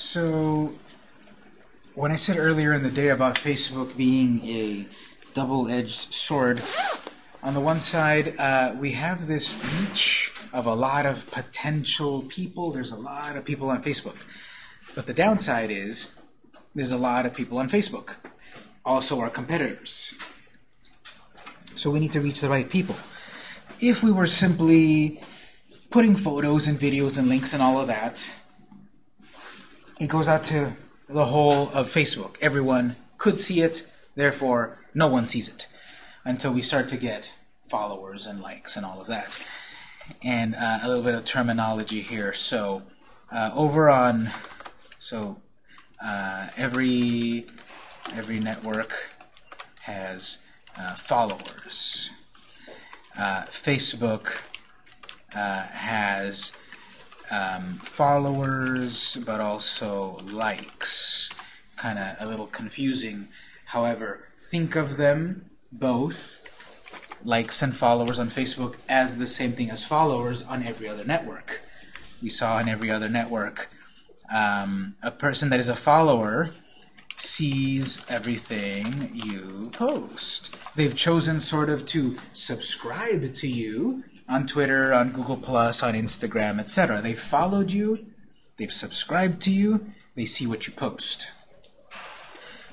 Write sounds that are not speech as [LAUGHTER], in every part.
So, when I said earlier in the day about Facebook being a double-edged sword, on the one side, uh, we have this reach of a lot of potential people. There's a lot of people on Facebook. But the downside is there's a lot of people on Facebook. Also our competitors. So we need to reach the right people. If we were simply putting photos and videos and links and all of that, it goes out to the whole of Facebook. Everyone could see it, therefore no one sees it until we start to get followers and likes and all of that. And uh, a little bit of terminology here. So uh, over on, so uh, every every network has uh, followers. Uh, Facebook uh, has um, followers, but also likes. Kind of a little confusing. However, think of them both, likes and followers on Facebook, as the same thing as followers on every other network. We saw on every other network um, a person that is a follower sees everything you post. They've chosen sort of to subscribe to you on Twitter, on Google+, Plus, on Instagram, etc. They've followed you, they've subscribed to you, they see what you post.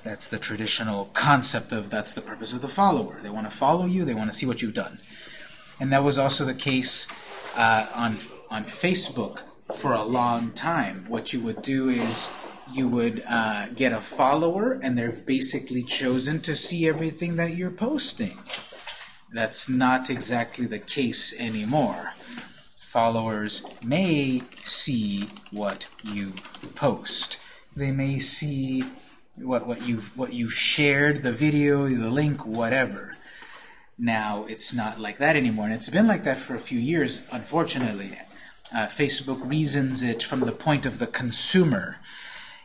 That's the traditional concept of that's the purpose of the follower. They want to follow you, they want to see what you've done. And that was also the case uh, on, on Facebook for a long time. What you would do is you would uh, get a follower, and they're basically chosen to see everything that you're posting. That's not exactly the case anymore. Followers may see what you post. They may see what what you've what you've shared, the video, the link, whatever. Now it's not like that anymore, and it's been like that for a few years, unfortunately. Uh, Facebook reasons it from the point of the consumer.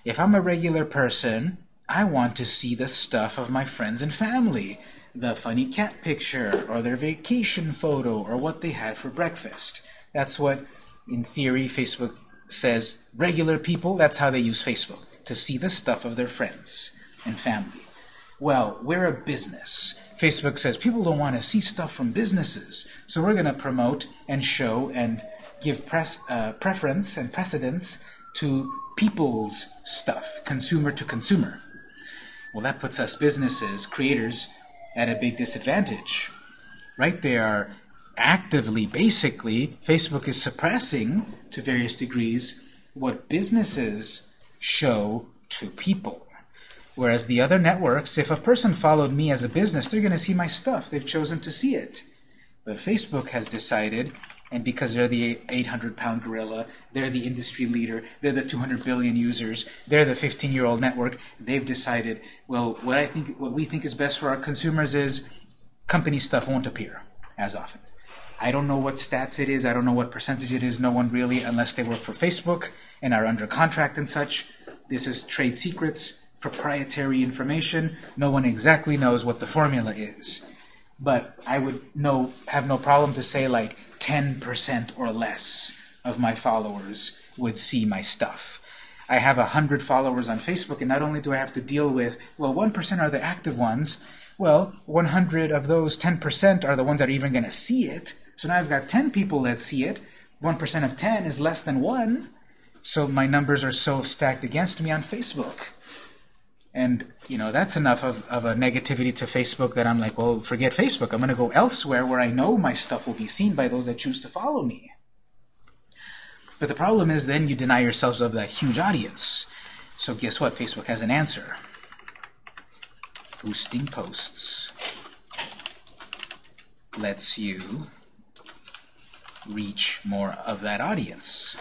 If I'm a regular person, I want to see the stuff of my friends and family, the funny cat picture, or their vacation photo, or what they had for breakfast. That's what, in theory, Facebook says regular people, that's how they use Facebook, to see the stuff of their friends and family. Well, we're a business. Facebook says people don't want to see stuff from businesses, so we're going to promote and show and give press, uh, preference and precedence to people's stuff, consumer to consumer. Well, that puts us businesses, creators, at a big disadvantage. Right? They are actively, basically, Facebook is suppressing, to various degrees, what businesses show to people. Whereas the other networks, if a person followed me as a business, they're going to see my stuff. They've chosen to see it. But Facebook has decided and because they're the 800-pound gorilla, they're the industry leader, they're the 200 billion users, they're the 15-year-old network, they've decided, well, what I think, what we think is best for our consumers is company stuff won't appear as often. I don't know what stats it is, I don't know what percentage it is, no one really, unless they work for Facebook and are under contract and such. This is trade secrets, proprietary information, no one exactly knows what the formula is. But I would know, have no problem to say like 10% or less of my followers would see my stuff. I have 100 followers on Facebook, and not only do I have to deal with, well, 1% are the active ones, well, 100 of those 10% are the ones that are even going to see it. So now I've got 10 people that see it. 1% of 10 is less than 1. So my numbers are so stacked against me on Facebook. And, you know, that's enough of, of a negativity to Facebook that I'm like, well, forget Facebook. I'm going to go elsewhere where I know my stuff will be seen by those that choose to follow me. But the problem is then you deny yourselves of that huge audience. So guess what? Facebook has an answer. Boosting posts lets you reach more of that audience.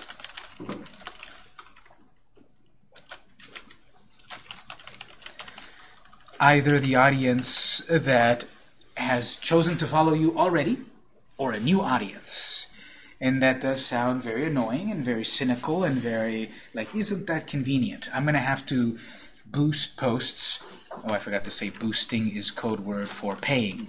either the audience that has chosen to follow you already or a new audience. And that does sound very annoying and very cynical and very, like, isn't that convenient? I'm going to have to boost posts. Oh, I forgot to say boosting is code word for paying.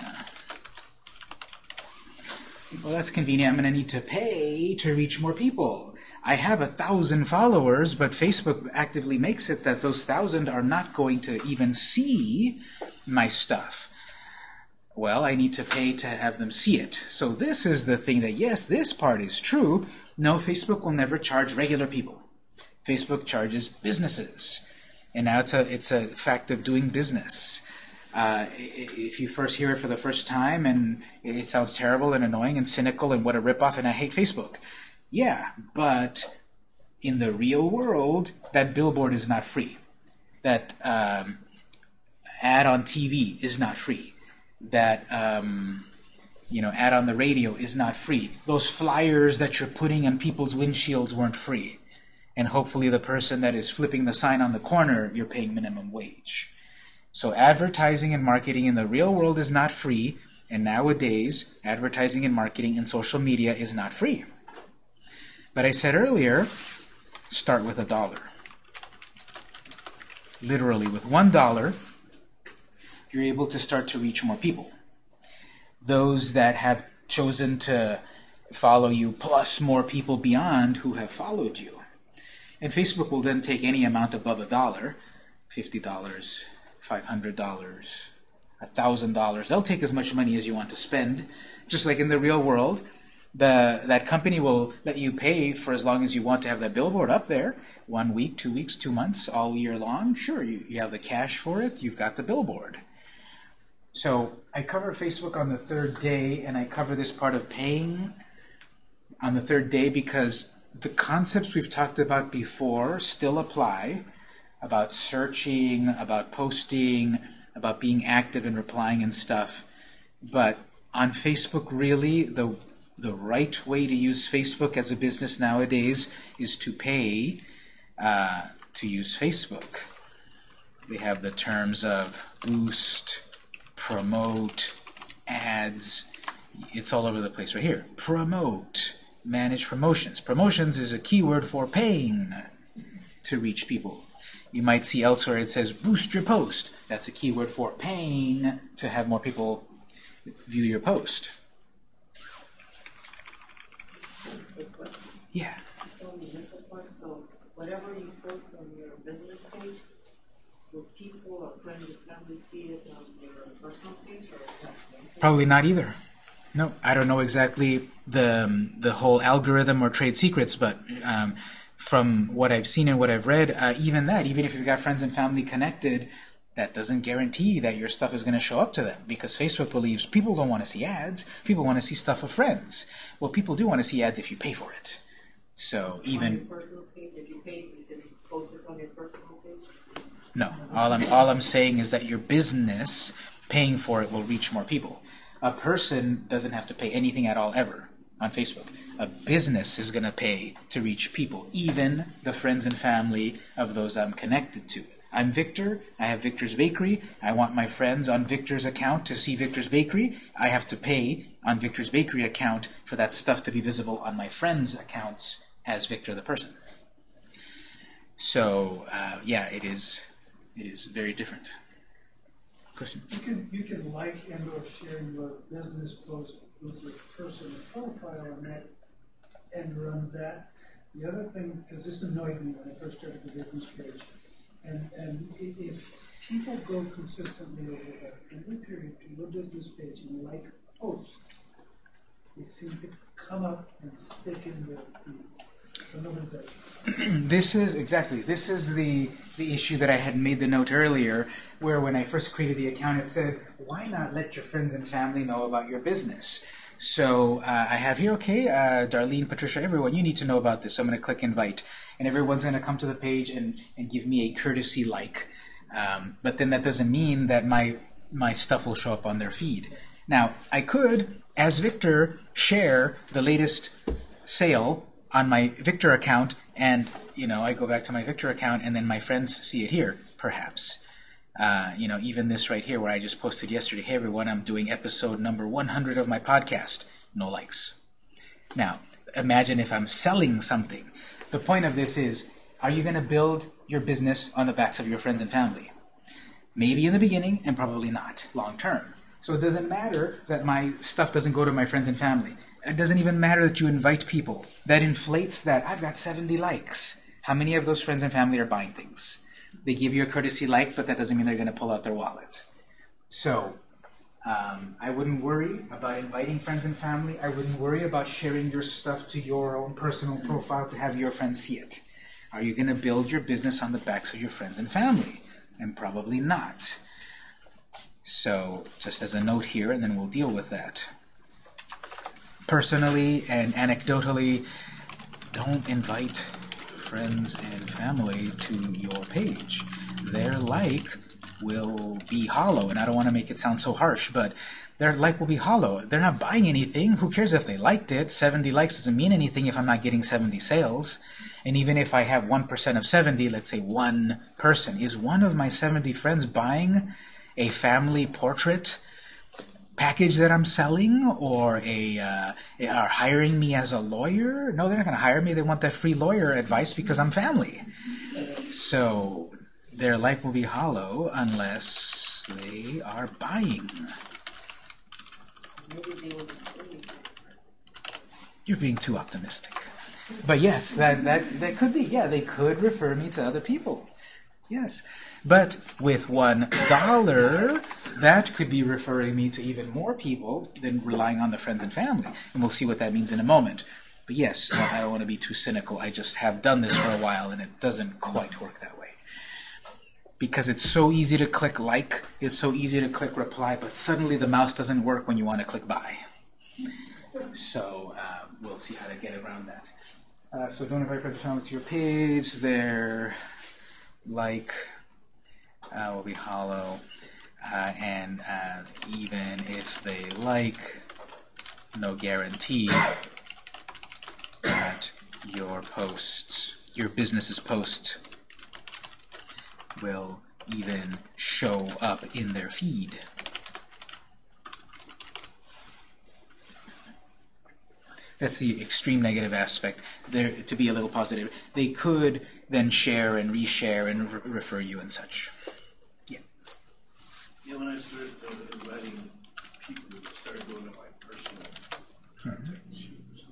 Well, that's convenient. I'm going to need to pay to reach more people. I have a thousand followers, but Facebook actively makes it that those thousand are not going to even see my stuff. Well, I need to pay to have them see it. So this is the thing that, yes, this part is true. No, Facebook will never charge regular people. Facebook charges businesses. And now it's a, it's a fact of doing business. Uh, if you first hear it for the first time and it sounds terrible and annoying and cynical and what a ripoff and I hate Facebook. Yeah, but in the real world, that billboard is not free. That um, ad on TV is not free. That um, you know ad on the radio is not free. Those flyers that you're putting on people's windshields weren't free. And hopefully the person that is flipping the sign on the corner, you're paying minimum wage. So advertising and marketing in the real world is not free, and nowadays advertising and marketing in social media is not free. But I said earlier, start with a dollar. Literally, with one dollar, you're able to start to reach more people. Those that have chosen to follow you, plus more people beyond who have followed you. And Facebook will then take any amount above a dollar, $50, $500, $1,000. They'll take as much money as you want to spend. Just like in the real world, the that company will let you pay for as long as you want to have that billboard up there. One week, two weeks, two months, all year long. Sure, you, you have the cash for it. You've got the billboard. So I cover Facebook on the third day, and I cover this part of paying on the third day because the concepts we've talked about before still apply about searching, about posting, about being active and replying and stuff. But on Facebook, really, the the right way to use Facebook as a business nowadays is to pay uh, to use Facebook. They have the terms of boost, promote, ads. It's all over the place right here. Promote, manage promotions. Promotions is a keyword for paying to reach people. You might see elsewhere it says boost your post. That's a keyword for paying to have more people view your post. Yeah. So whatever you post on your business page, will people or friends or family see it on your personal page or Probably not either. No, I don't know exactly the um, the whole algorithm or trade secrets, but um, from what I've seen and what I've read, uh, even that, even if you've got friends and family connected, that doesn't guarantee that your stuff is going to show up to them because Facebook believes people don't want to see ads. People want to see stuff of friends. Well, people do want to see ads if you pay for it. So even page, you paid, you can post it on your personal page? no, all I'm all I'm saying is that your business paying for it will reach more people. A person doesn't have to pay anything at all ever on Facebook. A business is going to pay to reach people, even the friends and family of those I'm connected to. I'm Victor. I have Victor's Bakery. I want my friends on Victor's account to see Victor's Bakery. I have to pay on Victor's Bakery account for that stuff to be visible on my friends' accounts as Victor the person. So uh, yeah, it is. It is very different. You can, you can like and or share your business post with your personal profile and that and runs that. The other thing, because this annoyed me when I first started the business page, and, and if people go consistently over about a ten-year period to your business page and like posts, they seem to come up and stick in their feeds. [CLEARS THROAT] This is exactly this is the the issue that I had made the note earlier where when I first created the account it said why not let your friends and family know about your business? So uh, I have here okay uh, Darlene Patricia everyone you need to know about this. I'm going to click invite and everyone's going to come to the page and, and give me a courtesy like. Um, but then that doesn't mean that my my stuff will show up on their feed. Now I could as Victor share the latest sale on my Victor account, and you know I go back to my Victor account, and then my friends see it here, perhaps. Uh, you know, even this right here, where I just posted yesterday. Hey everyone, I'm doing episode number 100 of my podcast. No likes. Now, imagine if I'm selling something. The point of this is, are you going to build your business on the backs of your friends and family? Maybe in the beginning, and probably not long term. So it doesn't matter that my stuff doesn't go to my friends and family. It doesn't even matter that you invite people. That inflates that. I've got 70 likes. How many of those friends and family are buying things? They give you a courtesy like, but that doesn't mean they're going to pull out their wallet. So, um, I wouldn't worry about inviting friends and family. I wouldn't worry about sharing your stuff to your own personal profile to have your friends see it. Are you going to build your business on the backs of your friends and family? And probably not. So, just as a note here, and then we'll deal with that. Personally and anecdotally, don't invite friends and family to your page. Their like will be hollow, and I don't want to make it sound so harsh, but their like will be hollow. They're not buying anything. Who cares if they liked it? 70 likes doesn't mean anything if I'm not getting 70 sales. And even if I have 1% of 70, let's say one person, is one of my 70 friends buying a family portrait package that I'm selling or a uh, are hiring me as a lawyer? No, they're not going to hire me. They want that free lawyer advice because I'm family. So their life will be hollow unless they are buying. You're being too optimistic. But yes, that, that, that could be. Yeah, they could refer me to other people. Yes. But with one dollar, that could be referring me to even more people than relying on the friends and family. And we'll see what that means in a moment. But yes, I don't want to be too cynical. I just have done this for a while and it doesn't quite work that way. Because it's so easy to click like, it's so easy to click reply, but suddenly the mouse doesn't work when you want to click buy. So uh, we'll see how to get around that. Uh, so don't invite friends and family to your page. Their like will be hollow. Uh, and uh, even if they like, no guarantee that your posts, your business's post, will even show up in their feed. That's the extreme negative aspect. There to be a little positive. They could then share and reshare and re refer you and such. Yeah, when I started uh, inviting people, it started going to my personal contact sheet.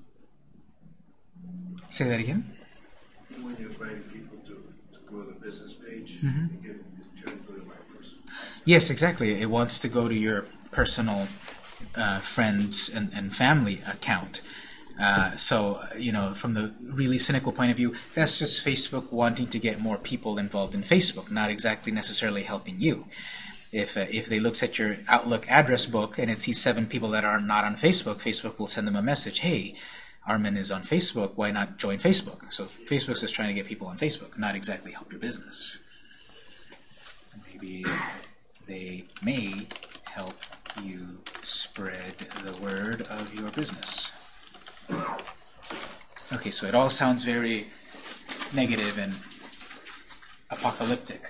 Say that again. When you're inviting people to, to go to the business page, Mm-hmm. they get, to go to my personal. Yes, exactly. It wants to go to your personal uh, friends and, and family account. Uh, so, you know, from the really cynical point of view, that's just Facebook wanting to get more people involved in Facebook, not exactly necessarily helping you. If, uh, if they looks at your Outlook address book and it sees seven people that are not on Facebook, Facebook will send them a message, hey, Armin is on Facebook, why not join Facebook? So Facebook's just trying to get people on Facebook, not exactly help your business. Maybe they may help you spread the word of your business. Okay, so it all sounds very negative and apocalyptic.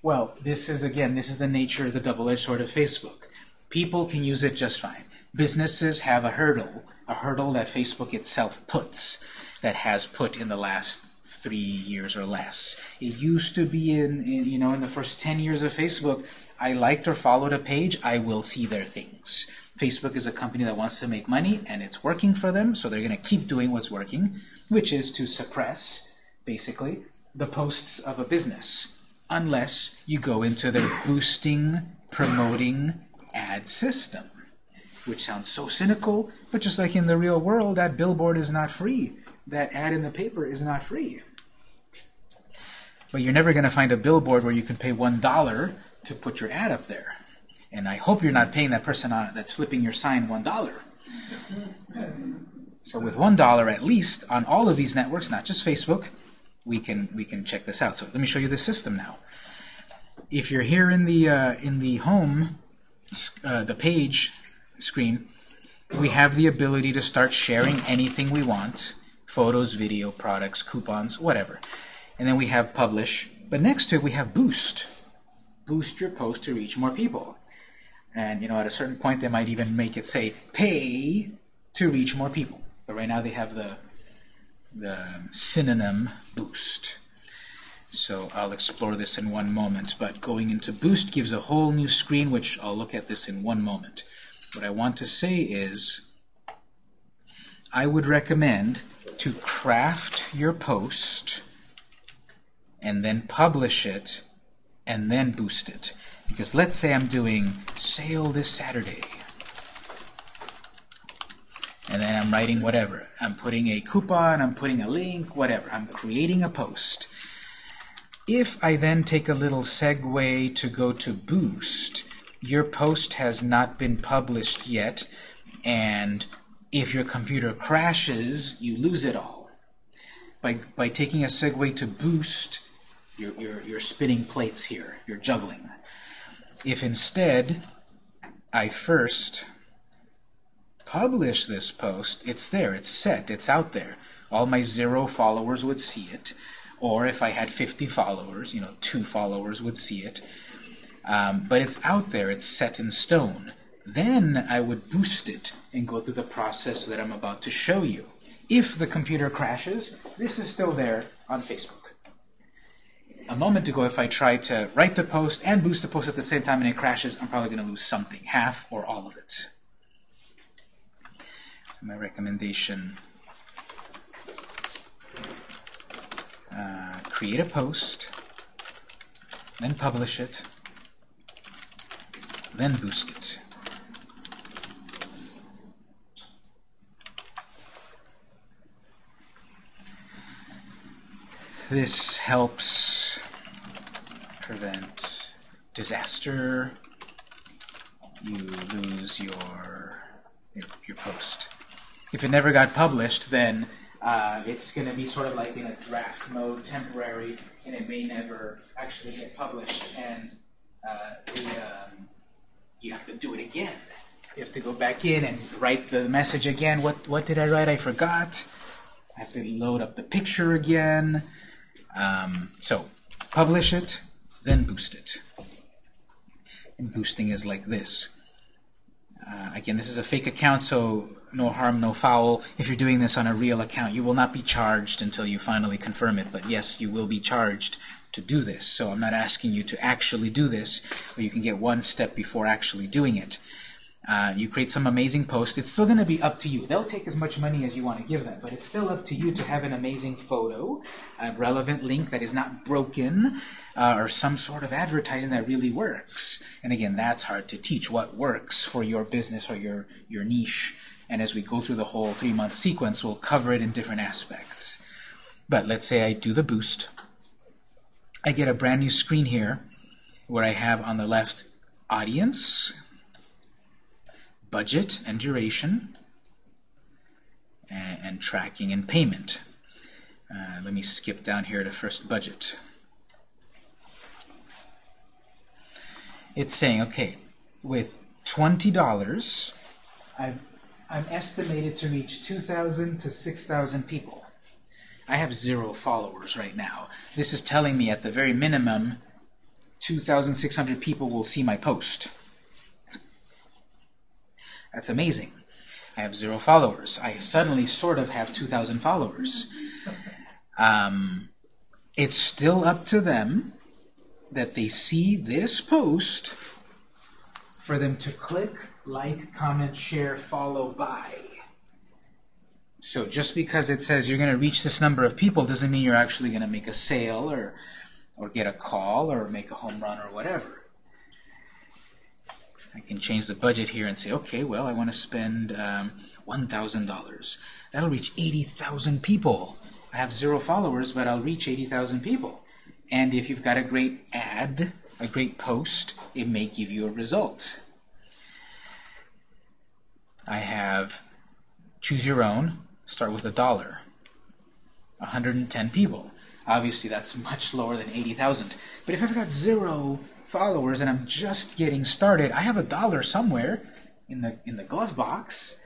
Well, this is, again, this is the nature of the double-edged sword of Facebook. People can use it just fine. Businesses have a hurdle, a hurdle that Facebook itself puts, that has put in the last three years or less. It used to be in, in you know, in the first 10 years of Facebook, I liked or followed a page, I will see their things. Facebook is a company that wants to make money, and it's working for them, so they're going to keep doing what's working, which is to suppress, basically, the posts of a business, unless you go into their boosting, promoting ad system, which sounds so cynical, but just like in the real world, that billboard is not free. That ad in the paper is not free. But you're never going to find a billboard where you can pay one dollar to put your ad up there. And I hope you're not paying that person on, that's flipping your sign one dollar. So with one dollar at least on all of these networks, not just Facebook, we can we can check this out. So let me show you the system now. If you're here in the uh, in the home, uh, the page screen, we have the ability to start sharing anything we want: photos, video, products, coupons, whatever. And then we have publish. But next to it, we have boost. Boost your post to reach more people. And you know, at a certain point, they might even make it say pay to reach more people. But right now, they have the the synonym boost. So I'll explore this in one moment. But going into boost gives a whole new screen, which I'll look at this in one moment. What I want to say is I would recommend to craft your post and then publish it and then boost it. Because let's say I'm doing sale this Saturday. And then I'm writing whatever. I'm putting a coupon, I'm putting a link, whatever. I'm creating a post. If I then take a little segue to go to boost, your post has not been published yet, and if your computer crashes, you lose it all. By, by taking a segue to boost, you're, you're, you're spinning plates here. You're juggling. If instead I first publish this post, it's there, it's set, it's out there. All my zero followers would see it. Or if I had 50 followers, you know, two followers would see it. Um, but it's out there, it's set in stone. Then I would boost it and go through the process that I'm about to show you. If the computer crashes, this is still there on Facebook. A moment ago, if I try to write the post and boost the post at the same time and it crashes, I'm probably going to lose something, half or all of it. My recommendation, uh, create a post, then publish it, then boost it. This helps prevent disaster. You lose your, your, your post. If it never got published, then uh, it's going to be sort of like in a draft mode, temporary, and it may never actually get published. And uh, the, um, you have to do it again. You have to go back in and write the message again. What what did I write? I forgot. I have to load up the picture again. Um, so publish it, then boost it. And boosting is like this. Uh, again, this is a fake account, so no harm, no foul. If you're doing this on a real account, you will not be charged until you finally confirm it. But yes, you will be charged to do this. So I'm not asking you to actually do this, but you can get one step before actually doing it. Uh, you create some amazing post. It's still going to be up to you. They'll take as much money as you want to give them, but it's still up to you to have an amazing photo, a relevant link that is not broken, uh, or some sort of advertising that really works. And again, that's hard to teach. What works for your business or your, your niche? And as we go through the whole three-month sequence, we'll cover it in different aspects. But let's say I do the boost. I get a brand new screen here where I have on the left audience, budget and duration, and, and tracking and payment. Uh, let me skip down here to first budget. It's saying, okay, with $20, I've, I'm estimated to reach 2,000 to 6,000 people. I have zero followers right now. This is telling me at the very minimum 2,600 people will see my post. That's amazing. I have zero followers. I suddenly sort of have 2,000 followers. Um, it's still up to them that they see this post for them to click, like, comment, share, follow, buy. So just because it says you're going to reach this number of people doesn't mean you're actually going to make a sale or, or get a call or make a home run or whatever. I can change the budget here and say, okay, well, I want to spend um, $1,000. That'll reach 80,000 people. I have zero followers, but I'll reach 80,000 people. And if you've got a great ad, a great post, it may give you a result. I have choose your own, start with a dollar. 110 people. Obviously, that's much lower than 80,000. But if I've got zero followers and I'm just getting started, I have a dollar somewhere in the in the glove box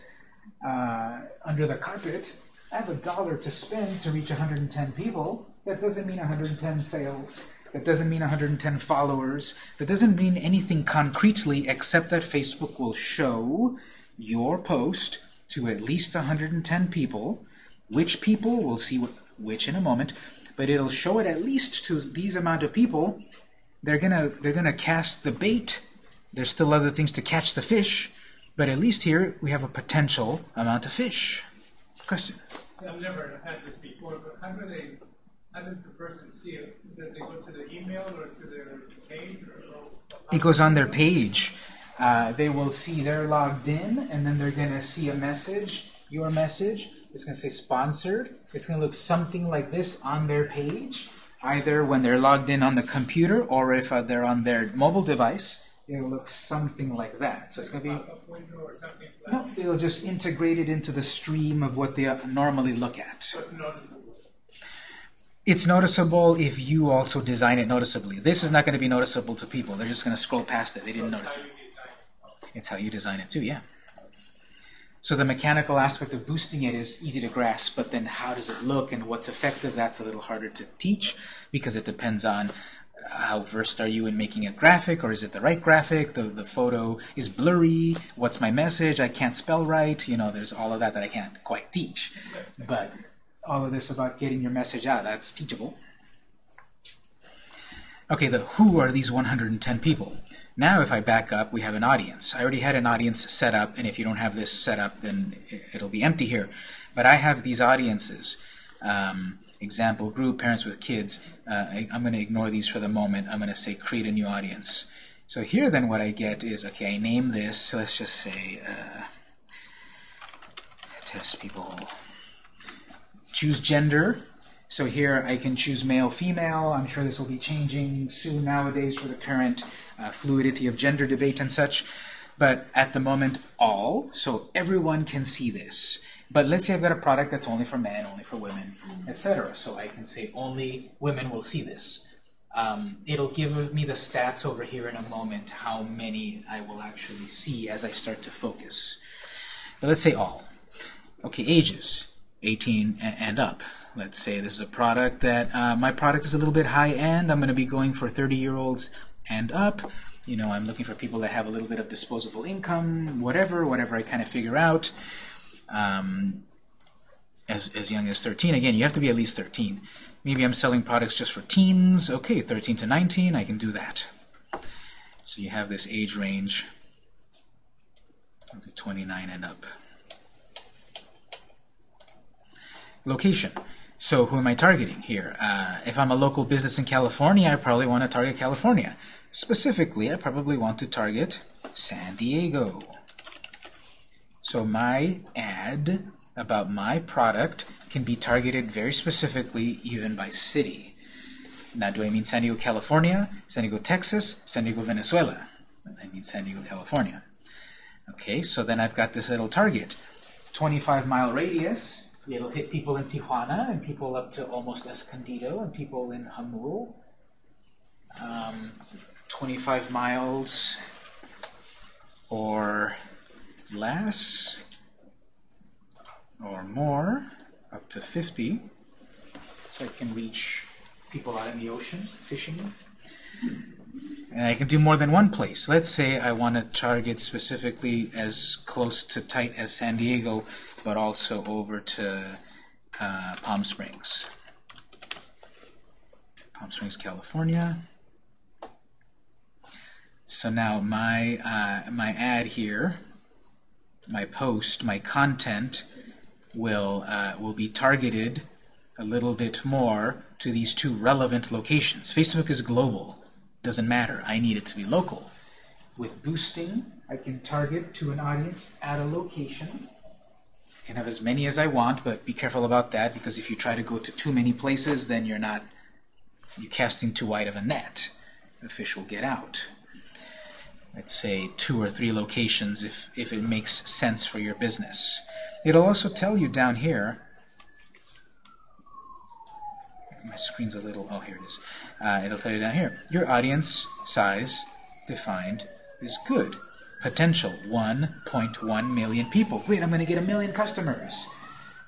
uh, under the carpet. I have a dollar to spend to reach 110 people. That doesn't mean 110 sales. That doesn't mean 110 followers. That doesn't mean anything concretely except that Facebook will show your post to at least 110 people. Which people, we'll see what, which in a moment, but it'll show it at least to these amount of people. They're gonna they're gonna cast the bait. There's still other things to catch the fish, but at least here we have a potential amount of fish. Question. I've never had this before, but how do they, how does the person see it? Does they go to the email or to their page or? It goes on their page. Uh, they will see they're logged in, and then they're going to see a message, your message. It's going to say sponsored. It's going to look something like this on their page, either when they're logged in on the computer or if uh, they're on their mobile device. It'll look something like that. So it's going to be no, it'll just integrate it into the stream of what they normally look at. It's noticeable. If you also design it noticeably. This is not going to be noticeable to people. They're just going to scroll past it. They didn't notice it. It's how you design it too, yeah. So the mechanical aspect of boosting it is easy to grasp, but then how does it look and what's effective, that's a little harder to teach because it depends on uh, how versed are you in making a graphic or is it the right graphic, the, the photo is blurry, what's my message, I can't spell right, you know, there's all of that that I can't quite teach. But all of this about getting your message out, that's teachable. Okay, the who are these 110 people? Now if I back up, we have an audience. I already had an audience set up, and if you don't have this set up, then it'll be empty here. But I have these audiences. Um, example group, parents with kids. Uh, I, I'm going to ignore these for the moment. I'm going to say create a new audience. So here then what I get is, okay, I name this, let's just say uh, test people. Choose gender. So here I can choose male, female. I'm sure this will be changing soon nowadays for the current uh, fluidity of gender debate and such. But at the moment, all. So everyone can see this. But let's say I've got a product that's only for men, only for women, etc. So I can say only women will see this. Um, it'll give me the stats over here in a moment, how many I will actually see as I start to focus. But let's say all. Okay, ages, 18 and up. Let's say this is a product that, uh, my product is a little bit high-end. I'm going to be going for 30-year-olds and up. You know, I'm looking for people that have a little bit of disposable income, whatever, whatever I kind of figure out. Um, as, as young as 13. Again, you have to be at least 13. Maybe I'm selling products just for teens. Okay, 13 to 19, I can do that. So you have this age range, 29 and up. Location. So who am I targeting here? Uh, if I'm a local business in California, I probably want to target California. Specifically, I probably want to target San Diego. So my ad about my product can be targeted very specifically even by city. Now, do I mean San Diego, California, San Diego, Texas, San Diego, Venezuela? I mean San Diego, California. Okay, so then I've got this little target. 25 mile radius. It'll hit people in Tijuana and people up to almost Escondido and people in Jamul. Um, 25 miles or less or more, up to 50. So I can reach people out in the ocean fishing. And I can do more than one place. Let's say I want to target specifically as close to tight as San Diego, but also over to uh, Palm Springs. Palm Springs, California. So now my uh, my ad here, my post, my content will uh, will be targeted a little bit more to these two relevant locations. Facebook is global. Doesn't matter. I need it to be local. With boosting, I can target to an audience at a location. I can have as many as I want, but be careful about that because if you try to go to too many places, then you're not you're casting too wide of a net. The fish will get out. Let's say two or three locations if, if it makes sense for your business. It'll also tell you down here my screen's a little, oh, here it is. Uh, it'll tell you down here. Your audience size defined is good. Potential 1.1 million people. Wait, I'm going to get a million customers.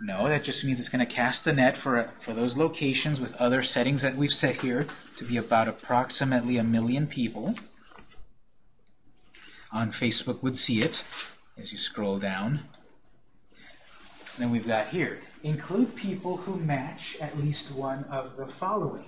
No, that just means it's going to cast a net for, for those locations with other settings that we've set here to be about approximately a million people. On Facebook would see it as you scroll down. Then we've got here, include people who match at least one of the following.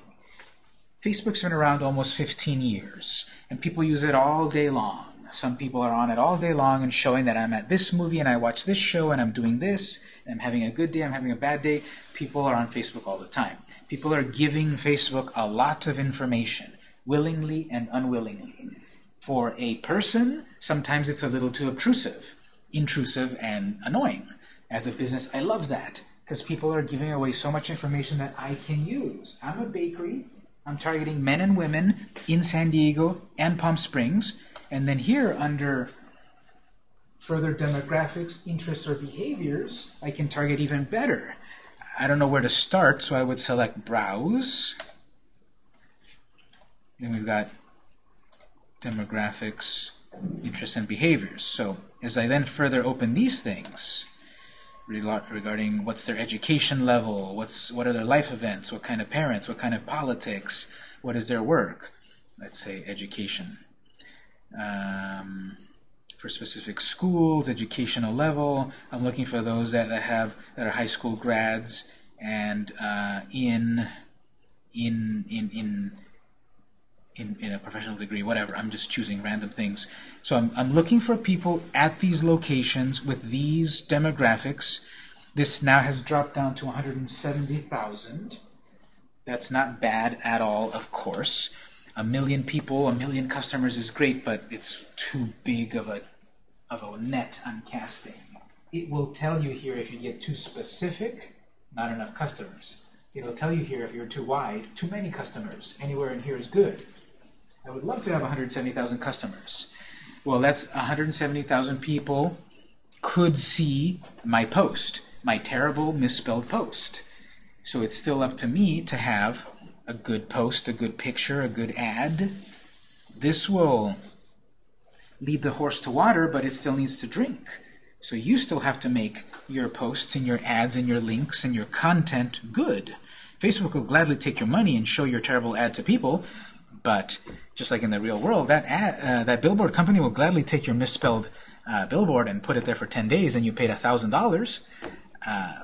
Facebook's been around almost 15 years, and people use it all day long. Some people are on it all day long and showing that I'm at this movie and I watch this show and I'm doing this, I'm having a good day, I'm having a bad day. People are on Facebook all the time. People are giving Facebook a lot of information, willingly and unwillingly. For a person, sometimes it's a little too obtrusive, intrusive, and annoying. As a business, I love that because people are giving away so much information that I can use. I'm a bakery. I'm targeting men and women in San Diego and Palm Springs. And then here under further demographics, interests, or behaviors, I can target even better. I don't know where to start, so I would select Browse. Then we've got demographics, interests, and behaviors. So as I then further open these things, regarding what's their education level, what's what are their life events, what kind of parents, what kind of politics, what is their work, let's say education. Um, for specific schools, educational level. I'm looking for those that, that have that are high school grads and uh, in in in in in, in a professional degree, whatever. I'm just choosing random things. So I'm, I'm looking for people at these locations with these demographics. This now has dropped down to 170,000. That's not bad at all, of course. A million people, a million customers is great, but it's too big of a, of a net I'm casting. It will tell you here if you get too specific, not enough customers. It'll tell you here if you're too wide, too many customers. Anywhere in here is good. I would love to have 170,000 customers. Well, that's 170,000 people could see my post, my terrible misspelled post. So it's still up to me to have a good post, a good picture, a good ad. This will lead the horse to water, but it still needs to drink. So you still have to make your posts and your ads and your links and your content good. Facebook will gladly take your money and show your terrible ad to people, but just like in the real world, that ad, uh, that billboard company will gladly take your misspelled uh, billboard and put it there for 10 days and you paid $1,000. Uh,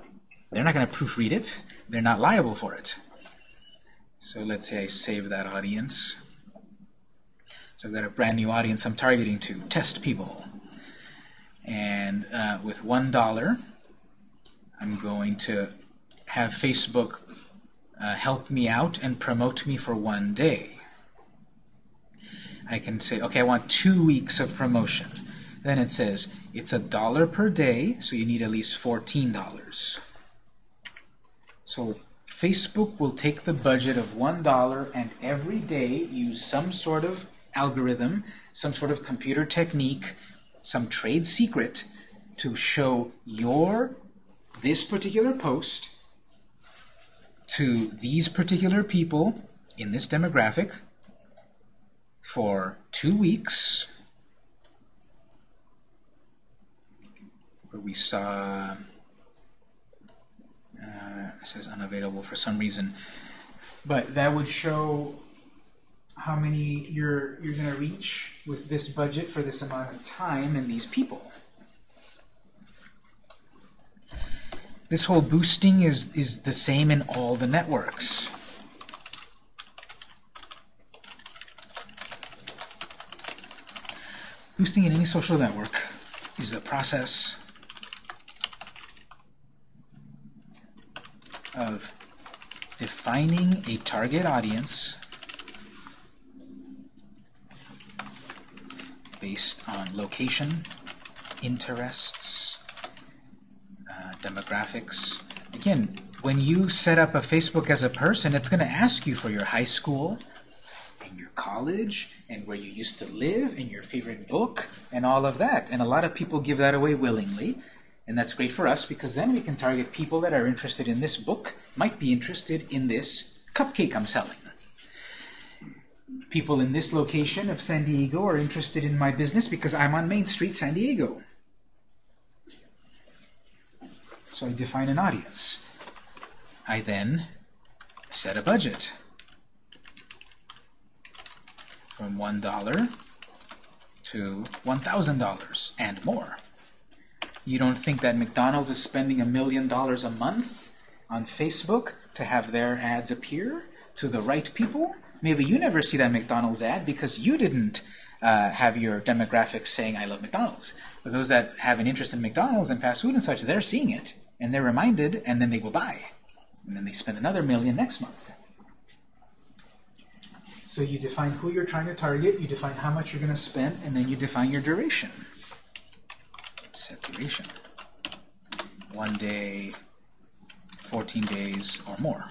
they're not going to proofread it. They're not liable for it. So let's say I save that audience. So I've got a brand new audience I'm targeting to, test people. And uh, with $1, I'm going to have Facebook uh, help me out and promote me for one day. I can say, okay, I want two weeks of promotion. Then it says, it's a dollar per day, so you need at least $14. So Facebook will take the budget of $1 and every day use some sort of algorithm, some sort of computer technique, some trade secret to show your, this particular post to these particular people in this demographic for two weeks where we saw it says unavailable for some reason. But that would show how many you're you're going to reach with this budget for this amount of time and these people. This whole boosting is is the same in all the networks. Boosting in any social network is the process of defining a target audience based on location, interests, uh, demographics. Again, when you set up a Facebook as a person, it's going to ask you for your high school and your college and where you used to live and your favorite book and all of that. And a lot of people give that away willingly. And that's great for us because then we can target people that are interested in this book, might be interested in this cupcake I'm selling. People in this location of San Diego are interested in my business because I'm on Main Street, San Diego. So I define an audience. I then set a budget from $1 to $1,000 and more. You don't think that McDonald's is spending a million dollars a month on Facebook to have their ads appear to the right people? Maybe you never see that McDonald's ad because you didn't uh, have your demographics saying, I love McDonald's. But those that have an interest in McDonald's and fast food and such, they're seeing it. and they're reminded, and then they go buy. And then they spend another million next month. So you define who you're trying to target, you define how much you're going to spend, and then you define your duration. Set duration. One day, 14 days, or more.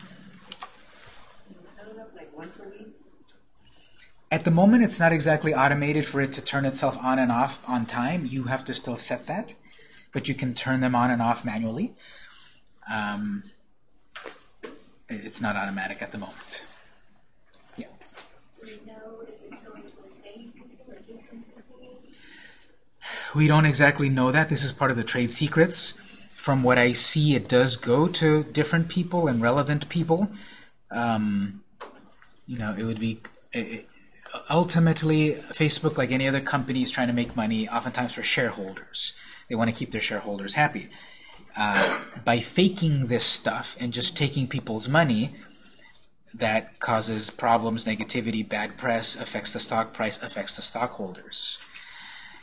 At the moment, it's not exactly automated for it to turn itself on and off on time. You have to still set that, but you can turn them on and off manually. Um, it's not automatic at the moment. Do we know if it's going to the same people or different people? We don't exactly know that. This is part of the trade secrets. From what I see, it does go to different people and relevant people. Um, you know, it would be it, ultimately Facebook, like any other company, is trying to make money, oftentimes for shareholders. They want to keep their shareholders happy. Uh, by faking this stuff and just taking people's money, that causes problems, negativity, bad press, affects the stock price, affects the stockholders.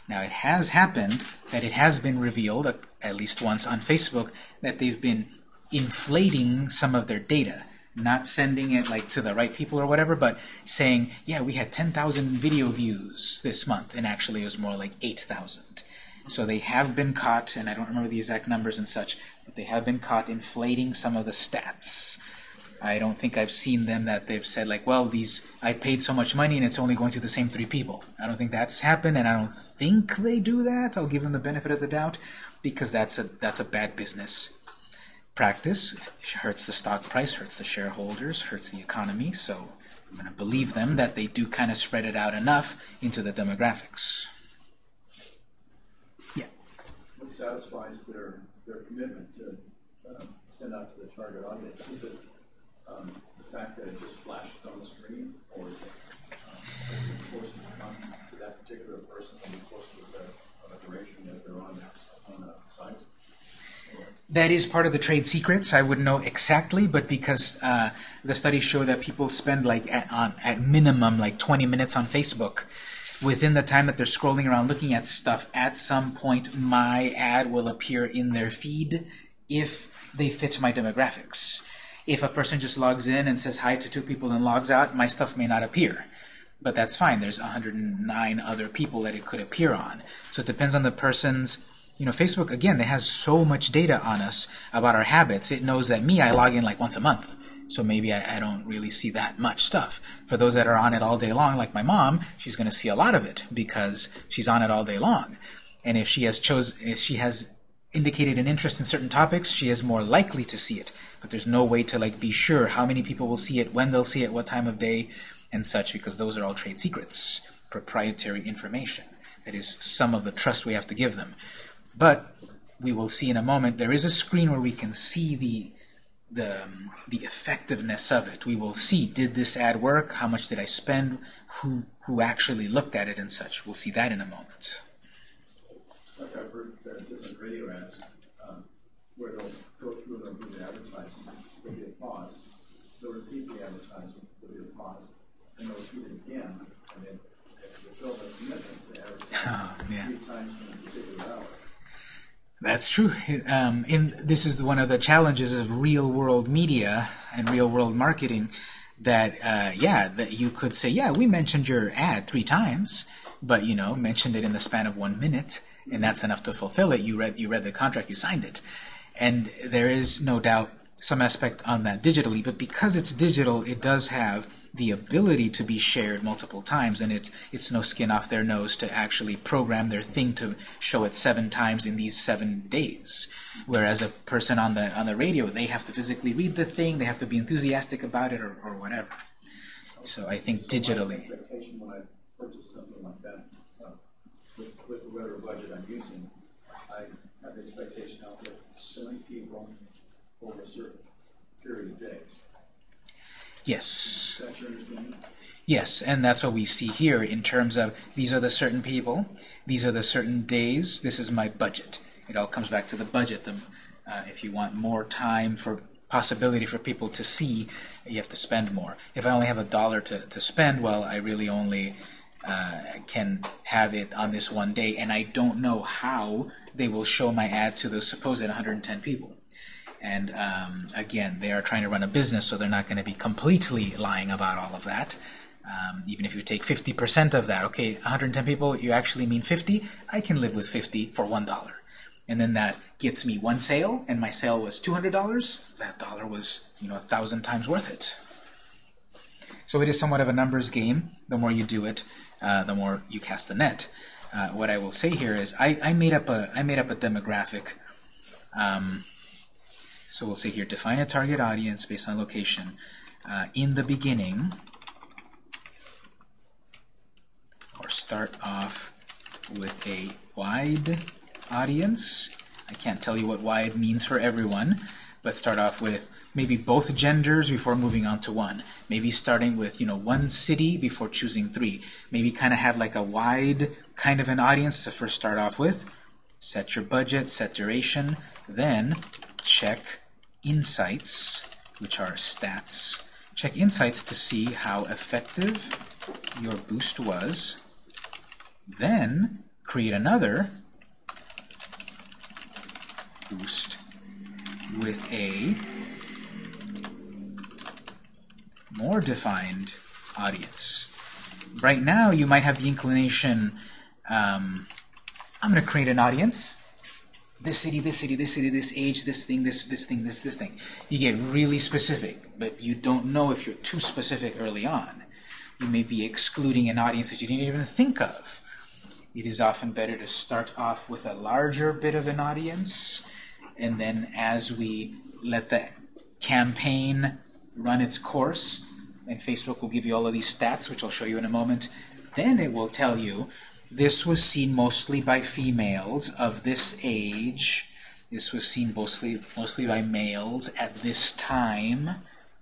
Now, it has happened that it has been revealed, at least once on Facebook, that they've been inflating some of their data. Not sending it like to the right people or whatever, but saying, yeah, we had 10,000 video views this month, and actually it was more like 8,000. So they have been caught, and I don't remember the exact numbers and such, but they have been caught inflating some of the stats. I don't think I've seen them that they've said like, well, these I paid so much money and it's only going to the same three people. I don't think that's happened, and I don't think they do that. I'll give them the benefit of the doubt because that's a that's a bad business practice. It hurts the stock price, hurts the shareholders, hurts the economy. So I'm going to believe them that they do kind of spread it out enough into the demographics. Yeah. What satisfies their, their commitment to um, send out to the target audience? Um, the fact that it just flashes on the screen, or is it um, forcing to come to that particular person in the course of the, of duration that they're on, on a site? That is part of the trade secrets. I wouldn't know exactly, but because uh, the studies show that people spend like at, on, at minimum like 20 minutes on Facebook, within the time that they're scrolling around looking at stuff, at some point my ad will appear in their feed if they fit my demographics. If a person just logs in and says hi to two people and logs out, my stuff may not appear. But that's fine. There's 109 other people that it could appear on. So it depends on the person's you know, Facebook, again, it has so much data on us about our habits. It knows that me, I log in like once a month. So maybe I, I don't really see that much stuff. For those that are on it all day long, like my mom, she's going to see a lot of it because she's on it all day long. And if she has chose, if she has indicated an interest in certain topics, she is more likely to see it. But there's no way to like be sure how many people will see it, when they'll see it, what time of day, and such, because those are all trade secrets, proprietary information. That is some of the trust we have to give them. But we will see in a moment, there is a screen where we can see the the, um, the effectiveness of it. We will see, did this ad work? How much did I spend? Who, who actually looked at it and such? We'll see that in a moment. Like I've heard that different radio ads, um, where they'll go through and they'll do the advertising, there'll be a pause, they'll repeat the advertising, there'll be a pause, and they'll repeat it again, and then fulfill their commitment to advertise Oh, three times in a particular hour. That's true. Um, in, this is one of the challenges of real-world media and real-world marketing. That uh, yeah, that you could say, yeah, we mentioned your ad three times, but you know, mentioned it in the span of one minute, and that's enough to fulfill it. You read you read the contract, you signed it, and there is no doubt some aspect on that digitally. But because it's digital, it does have the ability to be shared multiple times, and it it's no skin off their nose to actually program their thing to show it seven times in these seven days. Whereas a person on the on the radio, they have to physically read the thing, they have to be enthusiastic about it, or, or whatever. So I think So digitally, when I purchase something like that, uh, with, with whatever budget I'm using, I have the expectation I'll get so many people over a certain period of days. yes. Is your understanding? Yes, and that's what we see here in terms of these are the certain people, these are the certain days, this is my budget. It all comes back to the budget. The, uh, if you want more time for possibility for people to see, you have to spend more. If I only have a dollar to, to spend, well, I really only uh, can have it on this one day, and I don't know how they will show my ad to those supposed 110 people. And um, again, they are trying to run a business, so they're not going to be completely lying about all of that. Um, even if you take 50% of that, okay, 110 people, you actually mean 50? I can live with 50 for $1. And then that gets me one sale, and my sale was $200. That dollar was, you know, a thousand times worth it. So it is somewhat of a numbers game. The more you do it, uh, the more you cast the net. Uh, what I will say here is I, I made up a I made up a demographic. Um, so we'll say here define a target audience based on location. Uh, in the beginning, or start off with a wide audience. I can't tell you what wide means for everyone, but start off with maybe both genders before moving on to one. Maybe starting with, you know, one city before choosing three. Maybe kind of have like a wide kind of an audience to first start off with. Set your budget, set duration, then check insights, which are stats. Check insights to see how effective your boost was. Then create another boost with a more defined audience. Right now, you might have the inclination, um, I'm going to create an audience. This city, this city, this city, this age, this thing, this, this thing, this, this thing. You get really specific, but you don't know if you're too specific early on. You may be excluding an audience that you didn't even think of. It is often better to start off with a larger bit of an audience, and then as we let the campaign run its course, and Facebook will give you all of these stats, which I'll show you in a moment, then it will tell you this was seen mostly by females of this age. This was seen mostly, mostly by males at this time.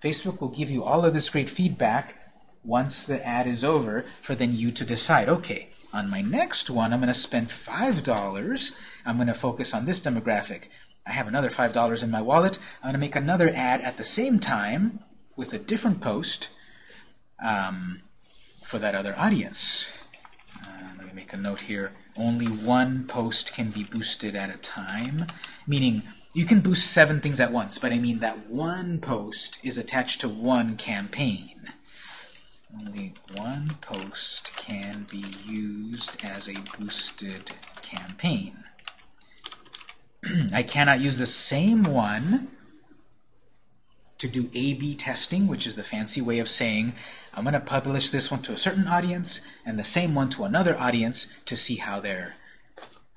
Facebook will give you all of this great feedback once the ad is over for then you to decide, okay, on my next one, I'm going to spend $5. I'm going to focus on this demographic. I have another $5 in my wallet. I'm going to make another ad at the same time with a different post um, for that other audience. Make a note here. Only one post can be boosted at a time, meaning you can boost seven things at once, but I mean that one post is attached to one campaign. Only one post can be used as a boosted campaign. [CLEARS THROAT] I cannot use the same one to do A-B testing, which is the fancy way of saying I'm going to publish this one to a certain audience and the same one to another audience to see how they're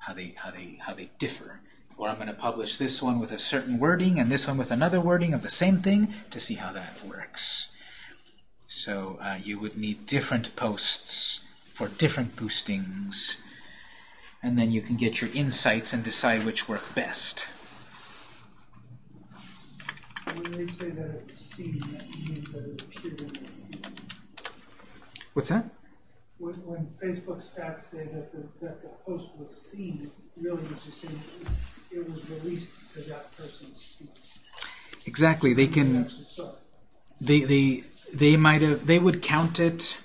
how they how they how they differ. Or I'm going to publish this one with a certain wording and this one with another wording of the same thing to see how that works. So uh, you would need different posts for different boostings. And then you can get your insights and decide which work best. When they say that it was seen, that means that it appeared in the. What's that? When, when Facebook stats say that the, that the post was seen, really was just saying it, was released to that person's feed. Exactly. They can actually saw it. they they they might have they would count it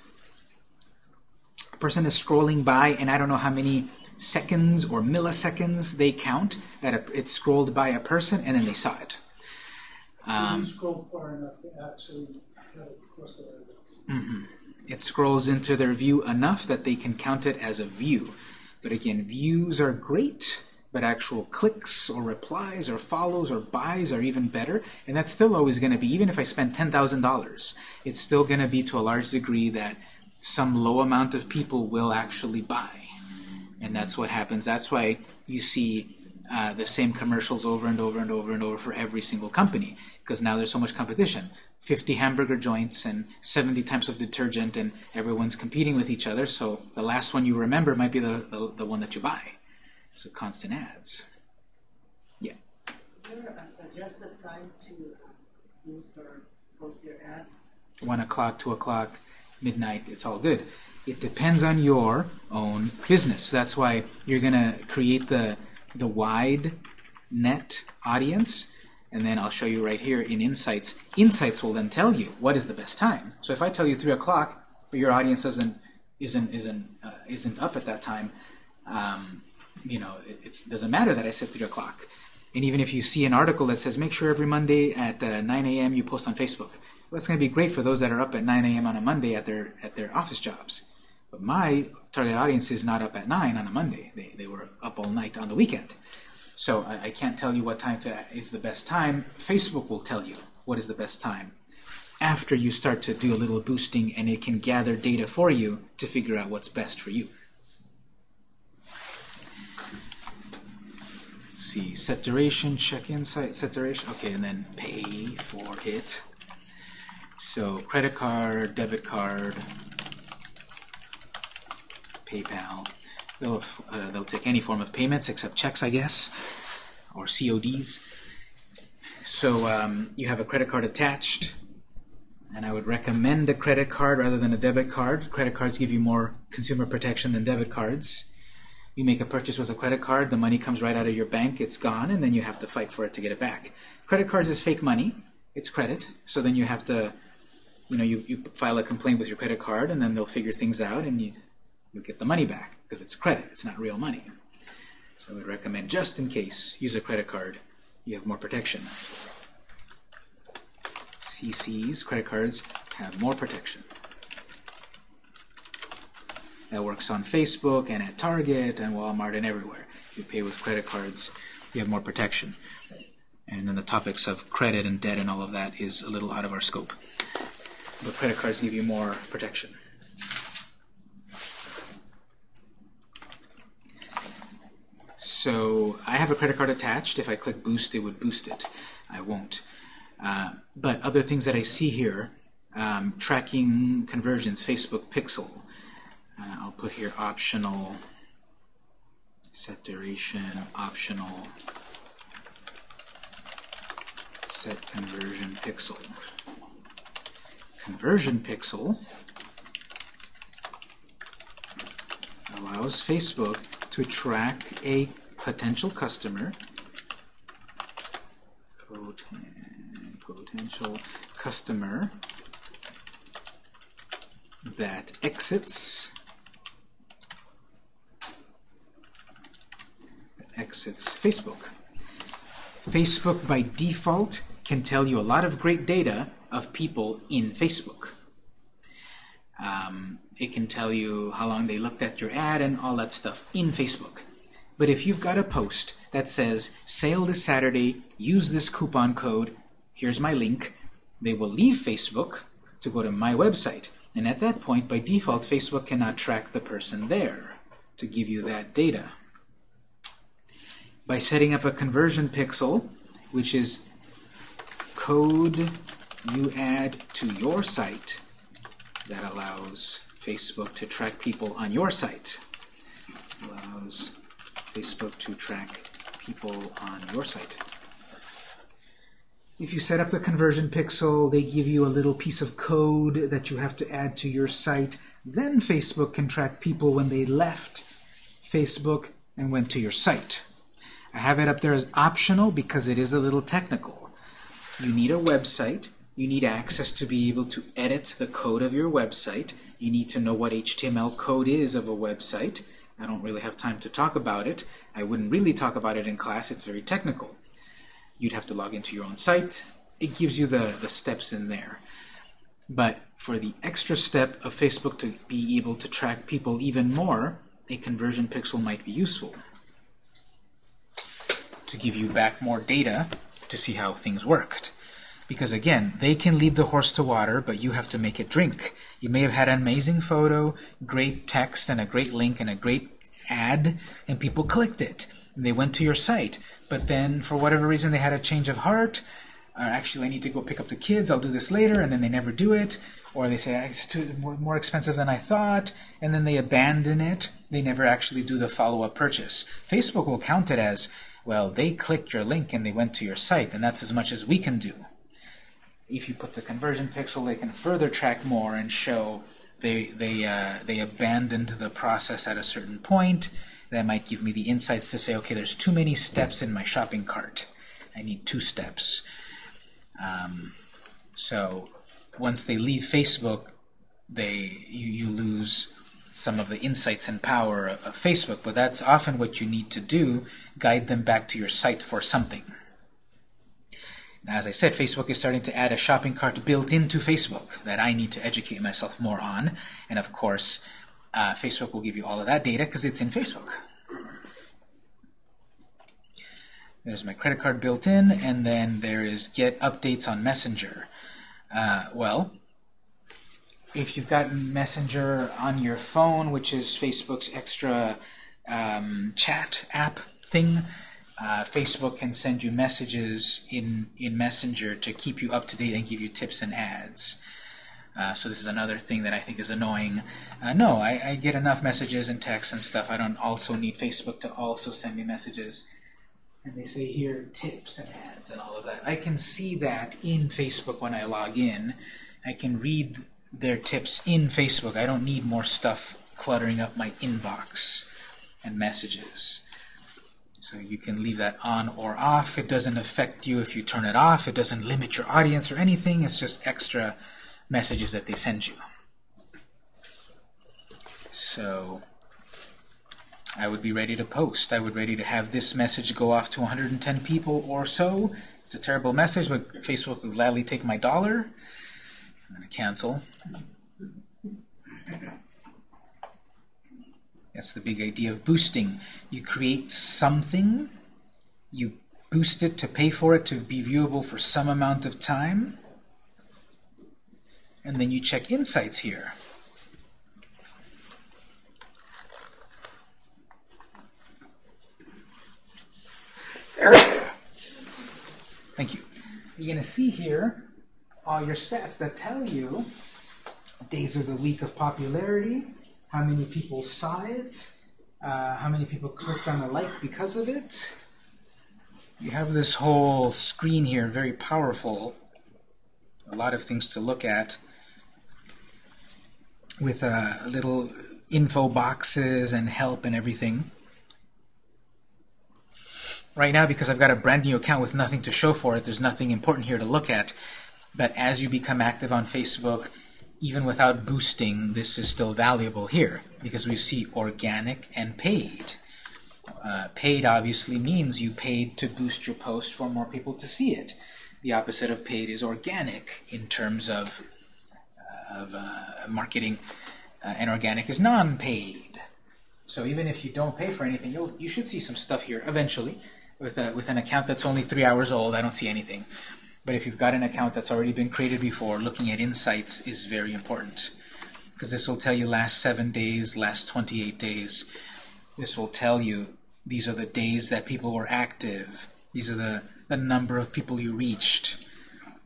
a person is scrolling by and I don't know how many seconds or milliseconds they count that it's scrolled by a person and then they saw it. Um, scroll far enough to actually have it cross the line. It scrolls into their view enough that they can count it as a view. But again, views are great, but actual clicks or replies or follows or buys are even better. And that's still always going to be, even if I spend $10,000, it's still going to be to a large degree that some low amount of people will actually buy. And that's what happens. That's why you see uh, the same commercials over and over and over and over for every single company, because now there's so much competition. 50 hamburger joints and 70 types of detergent, and everyone's competing with each other, so the last one you remember might be the, the, the one that you buy. So constant ads. Yeah? Is there a suggested time to boost or post your ad? 1 o'clock, 2 o'clock, midnight, it's all good. It depends on your own business. That's why you're going to create the, the wide net audience, and then I'll show you right here in Insights. Insights will then tell you what is the best time. So if I tell you 3 o'clock, but your audience doesn't, isn't, isn't, uh, isn't up at that time, um, you know, it doesn't matter that I said 3 o'clock. And even if you see an article that says, make sure every Monday at uh, 9 a.m. you post on Facebook. Well, that's going to be great for those that are up at 9 a.m. on a Monday at their at their office jobs. But my target audience is not up at 9 on a Monday. They, they were up all night on the weekend. So I, I can't tell you what time to, is the best time. Facebook will tell you what is the best time after you start to do a little boosting and it can gather data for you to figure out what's best for you. Let's see, set duration, check insight, set duration, okay, and then pay for it. So credit card, debit card, PayPal. They'll, uh, they'll take any form of payments except checks, I guess, or CODs. So um, you have a credit card attached, and I would recommend a credit card rather than a debit card. Credit cards give you more consumer protection than debit cards. You make a purchase with a credit card, the money comes right out of your bank, it's gone, and then you have to fight for it to get it back. Credit cards is fake money, it's credit, so then you have to, you know, you, you file a complaint with your credit card, and then they'll figure things out, and you, you get the money back, because it's credit, it's not real money. So would recommend, just in case, use a credit card, you have more protection. CCs, credit cards, have more protection. That works on Facebook and at Target and Walmart and everywhere. You pay with credit cards, you have more protection. And then the topics of credit and debt and all of that is a little out of our scope. But credit cards give you more protection. So I have a credit card attached. If I click boost, it would boost it. I won't. Uh, but other things that I see here, um, tracking conversions, Facebook Pixel. Uh, I'll put here optional, set duration, optional, set conversion pixel. Conversion pixel allows Facebook to track a potential customer potential customer that exits exits Facebook. Facebook by default can tell you a lot of great data of people in Facebook. Um, it can tell you how long they looked at your ad and all that stuff in Facebook. But if you've got a post that says, sale this Saturday, use this coupon code, here's my link, they will leave Facebook to go to my website. And at that point, by default, Facebook cannot track the person there to give you that data. By setting up a conversion pixel, which is code you add to your site that allows Facebook to track people on your site. Allows Facebook to track people on your site. If you set up the conversion pixel, they give you a little piece of code that you have to add to your site. Then Facebook can track people when they left Facebook and went to your site. I have it up there as optional because it is a little technical. You need a website. You need access to be able to edit the code of your website. You need to know what HTML code is of a website. I don't really have time to talk about it. I wouldn't really talk about it in class. It's very technical. You'd have to log into your own site. It gives you the, the steps in there. But for the extra step of Facebook to be able to track people even more, a conversion pixel might be useful to give you back more data to see how things worked. Because again, they can lead the horse to water, but you have to make it drink. You may have had an amazing photo, great text, and a great link, and a great ad, and people clicked it. And they went to your site. But then, for whatever reason, they had a change of heart, or actually, I need to go pick up the kids, I'll do this later, and then they never do it. Or they say, ah, it's too, more, more expensive than I thought, and then they abandon it. They never actually do the follow-up purchase. Facebook will count it as, well, they clicked your link and they went to your site, and that's as much as we can do. If you put the conversion pixel, they can further track more and show they, they, uh, they abandoned the process at a certain point. That might give me the insights to say, okay, there's too many steps in my shopping cart. I need two steps. Um, so once they leave Facebook, they you, you lose some of the insights and power of, of Facebook, but that's often what you need to do, guide them back to your site for something. Now, as I said, Facebook is starting to add a shopping cart built into Facebook that I need to educate myself more on. And of course, uh, Facebook will give you all of that data because it's in Facebook. There's my credit card built in, and then there is get updates on Messenger. Uh, well, if you've got Messenger on your phone, which is Facebook's extra um, chat app thing, uh, Facebook can send you messages in, in Messenger to keep you up to date and give you tips and ads. Uh, so this is another thing that I think is annoying. Uh, no, I, I, get enough messages and texts and stuff. I don't also need Facebook to also send me messages and they say here tips and ads and all of that. I can see that in Facebook when I log in. I can read their tips in Facebook. I don't need more stuff cluttering up my inbox and messages. So you can leave that on or off. It doesn't affect you if you turn it off. It doesn't limit your audience or anything. It's just extra messages that they send you. So I would be ready to post. I would be ready to have this message go off to 110 people or so. It's a terrible message, but Facebook will gladly take my dollar. I'm going to cancel. That's the big idea of boosting. You create something, you boost it to pay for it to be viewable for some amount of time, and then you check insights here. Thank you. You're going to see here all your stats that tell you days of the week of popularity, how many people saw it, uh, how many people clicked on a like because of it. You have this whole screen here, very powerful. A lot of things to look at with uh, little info boxes and help and everything. Right now, because I've got a brand new account with nothing to show for it, there's nothing important here to look at. But as you become active on Facebook, even without boosting, this is still valuable here because we see organic and paid. Uh, paid obviously means you paid to boost your post for more people to see it. The opposite of paid is organic in terms of, of uh, marketing, uh, and organic is non-paid. So even if you don't pay for anything, you'll, you should see some stuff here eventually with, a, with an account that's only three hours old, I don't see anything. But if you've got an account that's already been created before, looking at insights is very important. Because this will tell you last seven days, last 28 days. This will tell you these are the days that people were active. These are the, the number of people you reached.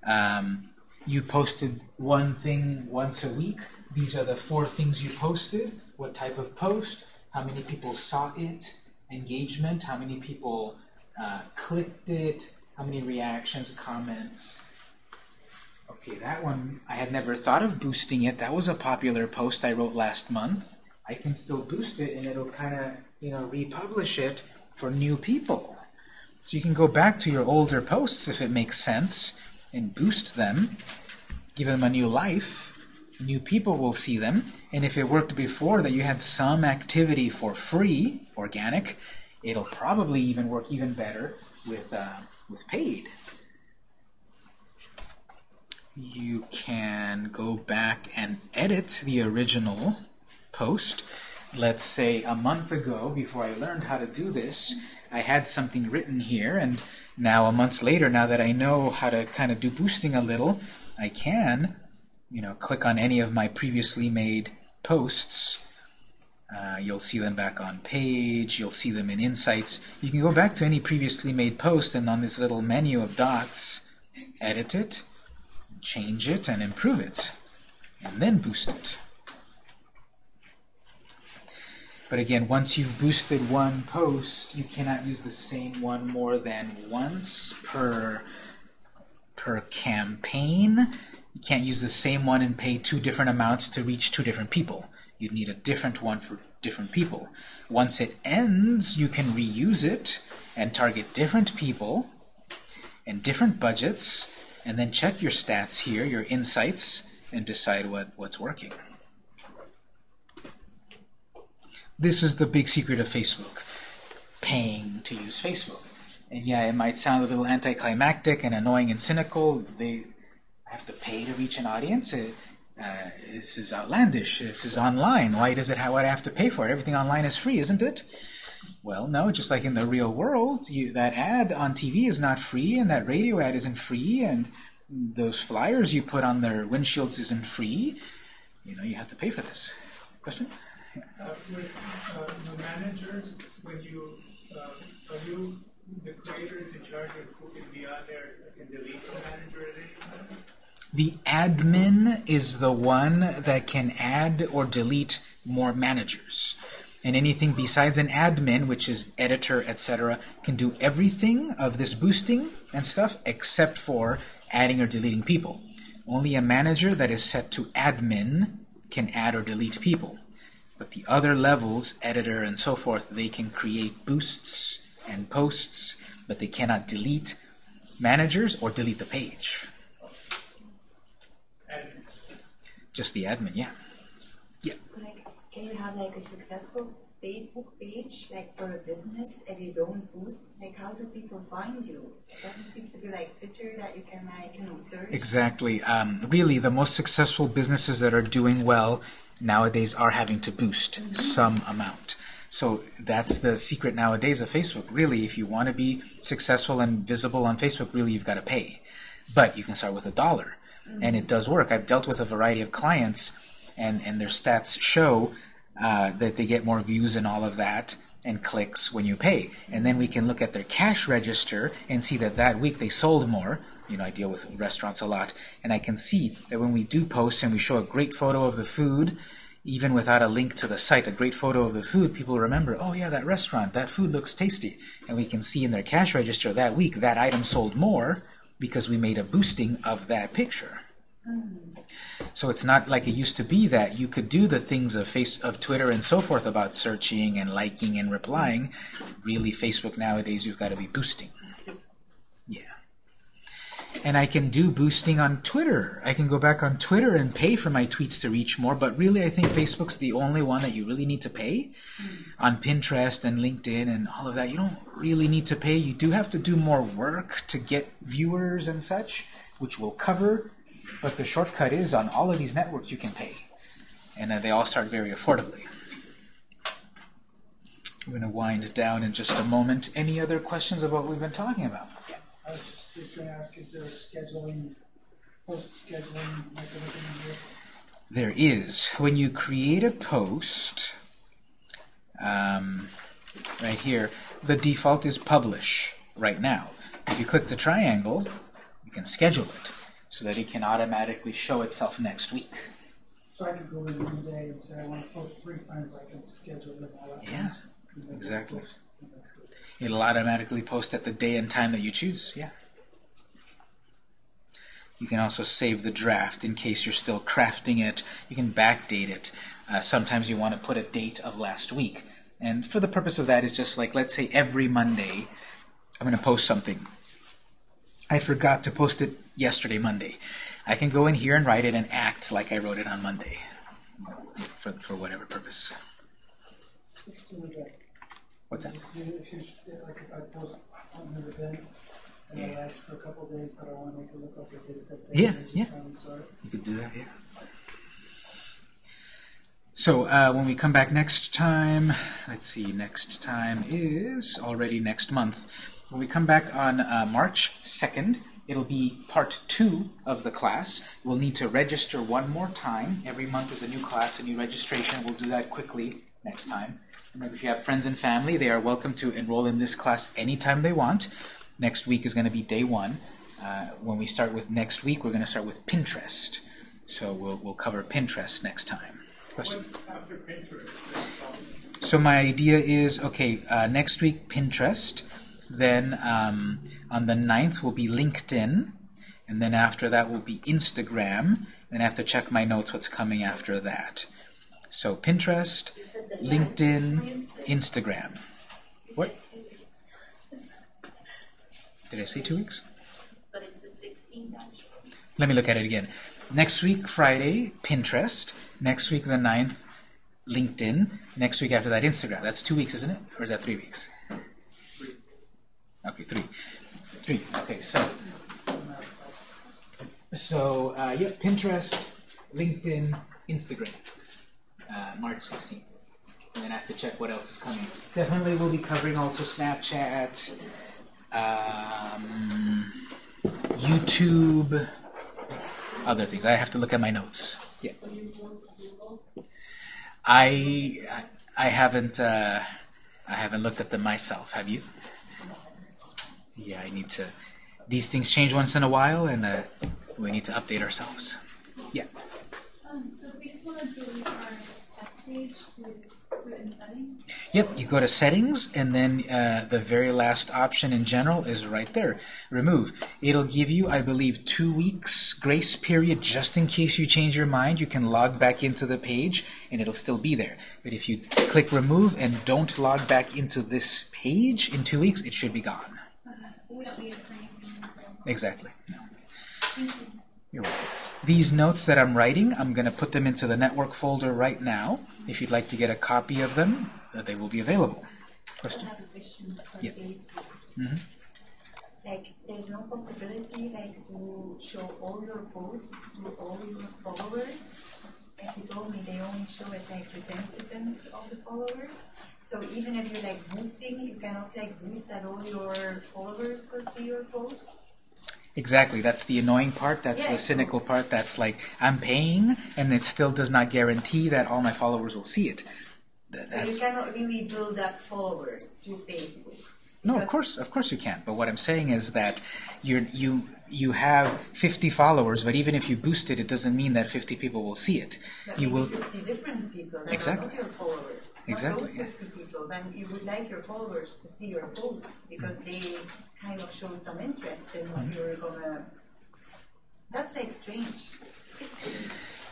Um, you posted one thing once a week. These are the four things you posted. What type of post? How many people saw it? Engagement? How many people uh, clicked it, how many reactions, comments. Okay, that one, I had never thought of boosting it. That was a popular post I wrote last month. I can still boost it and it'll kind of, you know, republish it for new people. So you can go back to your older posts if it makes sense and boost them, give them a new life. New people will see them. And if it worked before that you had some activity for free, organic, It'll probably even work even better with, uh, with paid. You can go back and edit the original post. Let's say a month ago, before I learned how to do this, I had something written here, and now a month later, now that I know how to kind of do boosting a little, I can, you know, click on any of my previously made posts uh, you'll see them back on page. You'll see them in Insights. You can go back to any previously made post and on this little menu of dots, edit it, change it, and improve it, and then boost it. But again, once you've boosted one post, you cannot use the same one more than once per, per campaign. You can't use the same one and pay two different amounts to reach two different people you'd need a different one for different people. Once it ends, you can reuse it and target different people and different budgets, and then check your stats here, your insights, and decide what, what's working. This is the big secret of Facebook. Paying to use Facebook. And yeah, it might sound a little anticlimactic and annoying and cynical. They have to pay to reach an audience. It, uh, this is outlandish. This is online. Why does it? How would I have to pay for it? Everything online is free, isn't it? Well, no. Just like in the real world, you, that ad on TV is not free, and that radio ad isn't free, and those flyers you put on their windshields isn't free. You know, you have to pay for this. Question? Uh, with, uh, the managers, when you, uh, are you the creators in charge of who can be on there, can delete the manager at any time? The admin is the one that can add or delete more managers. And anything besides an admin, which is editor, etc., can do everything of this boosting and stuff except for adding or deleting people. Only a manager that is set to admin can add or delete people. But the other levels, editor and so forth, they can create boosts and posts, but they cannot delete managers or delete the page. And Just the admin, yeah. Yeah. So like, can you have like a successful Facebook page, like for a business, if you don't boost? Like, how do people find you? It doesn't seem to be like Twitter that you can like, you know, search. Exactly. Um, really, the most successful businesses that are doing well nowadays are having to boost some amount. So that's the secret nowadays of Facebook. Really, if you want to be successful and visible on Facebook, really you've got to pay. But you can start with a dollar. And it does work. I've dealt with a variety of clients, and, and their stats show uh, that they get more views and all of that and clicks when you pay. And then we can look at their cash register and see that that week they sold more. You know, I deal with restaurants a lot, and I can see that when we do post and we show a great photo of the food, even without a link to the site, a great photo of the food, people remember, oh yeah, that restaurant, that food looks tasty. And we can see in their cash register that week that item sold more because we made a boosting of that picture. So it's not like it used to be that you could do the things of face of Twitter and so forth about searching and liking and replying. Really, Facebook nowadays you've got to be boosting. Yeah. And I can do boosting on Twitter. I can go back on Twitter and pay for my tweets to reach more, but really I think Facebook's the only one that you really need to pay. Hmm. On Pinterest and LinkedIn and all of that, you don't really need to pay. You do have to do more work to get viewers and such, which we'll cover, but the shortcut is on all of these networks you can pay. And uh, they all start very affordably. We're going to wind down in just a moment. Any other questions about what we've been talking about? I was just gonna ask, is there a scheduling, post-scheduling mechanism here? There is. When you create a post, um, right here, the default is publish right now. If you click the triangle, you can schedule it so that it can automatically show itself next week. So I could go in one day and say, I wanna post three times, I can schedule it all at Yeah, once. and then exactly. post. That's good. It'll automatically post at the day and time that you choose. Yeah. You can also save the draft in case you're still crafting it. You can backdate it. Uh, sometimes you want to put a date of last week. And for the purpose of that is just like, let's say every Monday, I'm going to post something. I forgot to post it yesterday, Monday. I can go in here and write it and act like I wrote it on Monday for, for whatever purpose. What's that? If you, like if I post on an event, and I act for a couple days, but I wanna make it look like I did it that day. Yeah, and I just yeah. it. You could do that, yeah. So uh, when we come back next time, let's see, next time is already next month. When we come back on uh, March 2nd, it'll be part two of the class. We'll need to register one more time. Every month is a new class, a new registration. We'll do that quickly next time. Remember, if you have friends and family, they are welcome to enroll in this class anytime they want. Next week is going to be day one. Uh, when we start with next week, we're going to start with Pinterest. So we'll, we'll cover Pinterest next time. Question? what's after Pinterest? So my idea is, okay, uh, next week Pinterest, then um, on the 9th will be LinkedIn, and then after that will be Instagram, then I have to check my notes what's coming after that. So Pinterest, You said the LinkedIn, Instagram. What? said two weeks, Did I say two weeks? But it's the sixteenth. Let me look at it again. Next week, Friday, Pinterest. Next week, the 9th, LinkedIn. Next week after that, Instagram. That's two weeks, isn't it? Or is that three weeks? Okay, three. Three. Okay, so so uh, yeah, Pinterest, LinkedIn, Instagram. Uh, March 16th. And then I have to check what else is coming. Definitely we'll be covering also Snapchat, um, YouTube, other things. I have to look at my notes. Yeah. I I haven't uh, I haven't looked at them myself. Have you? Yeah, I need to. These things change once in a while, and uh, we need to update ourselves. Yeah. Um, so if we just want to delete our test page, do it in settings? Yep, you go to settings, and then uh, the very last option in general is right there, remove. It'll give you, I believe, two weeks grace period just in case you change your mind. You can log back into the page, and it'll still be there. But if you click remove and don't log back into this page in two weeks, it should be gone. Okay. But we don't need it for anything. Exactly. No. Thank you. You're welcome. These notes that I'm writing, I'm going to put them into the network folder right now. If you'd like to get a copy of them, uh, they will be available. I Question? have a question for Yeah. Facebook. Mhm. Like, there's no possibility, like, to show all your posts to all your followers? Like you told me, they only show it like to ten percent of the followers. So even if you're like boosting, you cannot like boost that all your followers will see your posts? Exactly. That's the annoying part. That's Yeah. the cynical part. That's like, I'm paying, and it still does not guarantee that all my followers will see it. Th- So you cannot really build up followers through Facebook. no, of course, of course you can't. But what I'm saying is that you're, you you have 50 followers, but even if you boost it, it doesn't mean that 50 people will see it. But You will. fifty different people that Exactly. are not your followers. Exactly, those yeah. fifty people, then you would like your followers to see your posts because they kind of showed some interest in what Mm-hmm. you're gonna. That's like strange.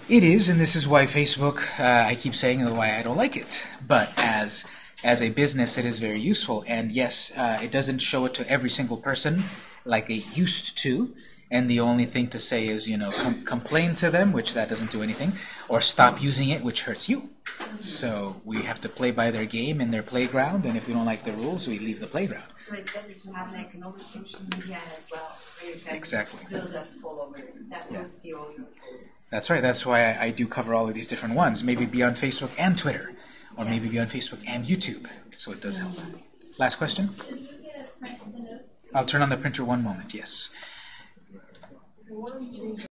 It is, and this is why Facebook. Uh, I keep saying why I don't like it. But as as a business, it is very useful. And yes, uh, it doesn't show it to every single person like it used to. And the only thing to say is, you know, com- complain to them, which that doesn't do anything, or stop using it, which hurts you. So we have to play by their game in their playground, and if we don't like the rules, we leave the playground. So it's better to have like another social media as well, where you can Exactly. build up followers that Yeah. will see all your posts. That's right. That's why I, I do cover all of these different ones. Maybe be on Facebook and Twitter, or maybe be on Facebook and YouTube. So it does help. Last question. I'll turn on the printer one moment. Yes.